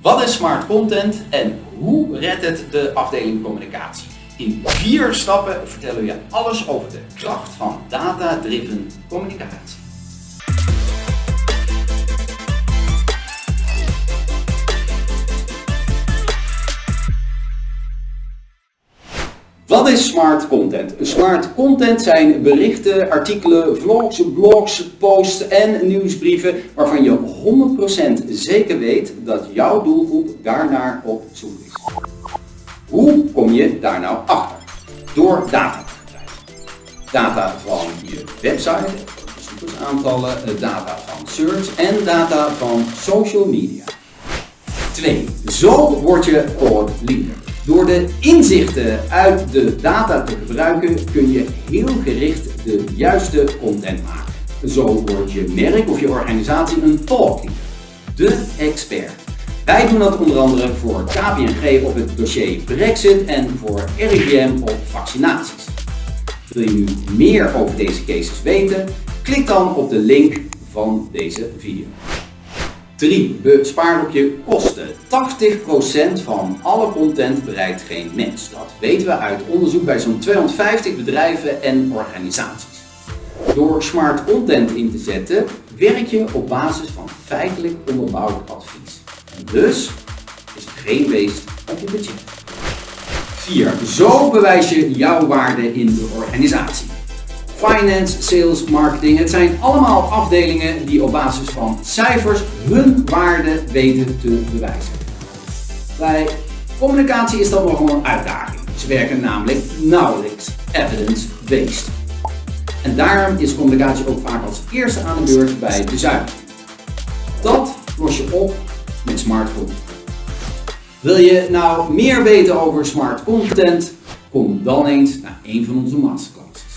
Wat is smart content en hoe redt het de afdeling communicatie? In vier stappen vertellen we je alles over de kracht van data-driven communicatie. Wat is smart content? Smart content zijn berichten, artikelen, vlogs, blogs, posts en nieuwsbrieven waarvan je 100% zeker weet dat jouw doelgroep daarnaar op zoek is. Hoe kom je daar nou achter? Door data te krijgen. Data van je website, bezoekersaantallen, data van search en data van social media. 2. Zo word je thought leader. Door de inzichten uit de data te gebruiken kun je heel gericht de juiste content maken. Zo wordt je merk of je organisatie een leader, de expert. Wij doen dat onder andere voor KPNG op het dossier Brexit en voor RIVM op vaccinaties. Wil je nu meer over deze cases weten? Klik dan op de link van deze video. 3. Bespaar op je kosten. 80% van alle content bereikt geen mens. Dat weten we uit onderzoek bij zo'n 250 bedrijven en organisaties. Door smart content in te zetten, werk je op basis van feitelijk onderbouwd advies. En dus is er geen weest op je budget. 4. Zo bewijs je jouw waarde in de organisatie. Finance, sales, marketing. Het zijn allemaal afdelingen die op basis van cijfers hun waarde weten te bewijzen. Bij communicatie is dat nog een uitdaging. Ze werken namelijk nauwelijks evidence-based. En daarom is communicatie ook vaak als eerste aan de beurt bij de zuiding. Dat los je op met smart content. Wil je nou meer weten over smart content? Kom dan eens naar een van onze masterclasses.